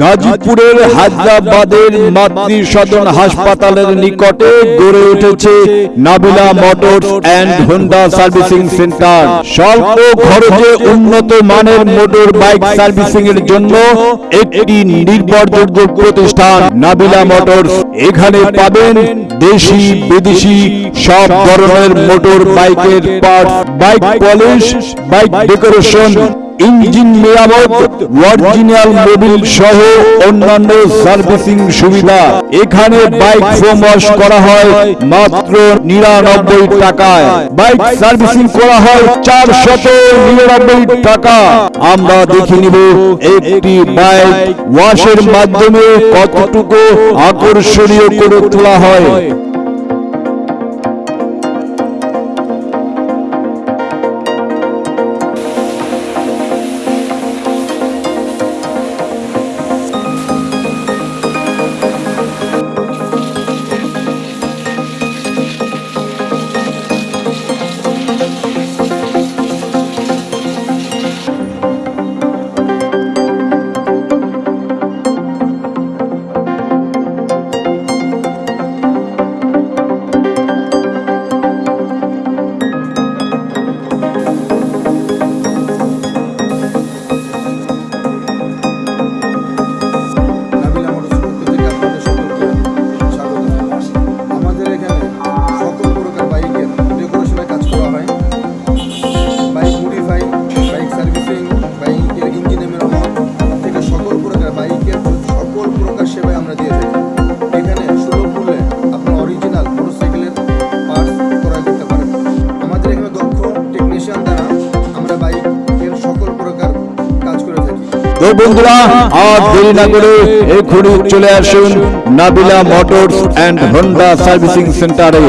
গাজীপুরের হায়দ্রাবাদের মাতৃ সদন হাসপাতালের নিকটে গড়ে উঠেছে Nabila motors and Honda servicing centre. স্বল্প খরচে উন্নত মানের মোটর বাইক সার্ভিসিং এর জন্য একটি নির্ভরযোগ্য প্রতিষ্ঠান নাবিলা মোটরস। এখানে পাবেন দেশি বিদেশি সব ধরনের মোটর বাইকের parts bike polish bike decoration engine মেরামত অরিজিনাল মোবিল সহ অন্যান্য সার্ভিসিং সুবিধা। এখানে বাইক ফোম ওয়াশ করা হয় মাত্র নিরানব্বই টাকায়। বাইক সার্ভিসিং করা হয় চার শত নিরানব্বই টাকা। আমরা দেখে নিব একটি বাইক ওয়াশের মাধ্যমে কতটুকু আকর্ষণীয় করে তোলা হয়। তো বন্ধুরা, আর দেরি না করে এখনই চলে আসুন Nabila motors and Honda servicing সেন্টারে।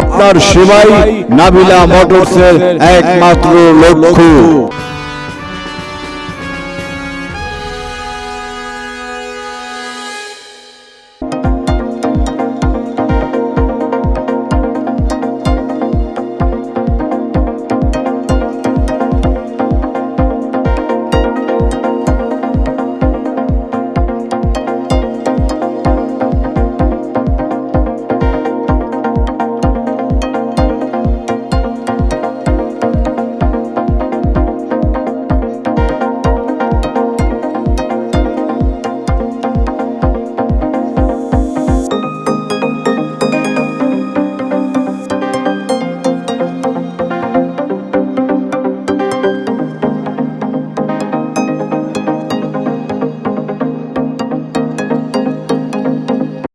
আপনার সেবাই নাবিলা মোটরসের একমাত্র লক্ষ্য।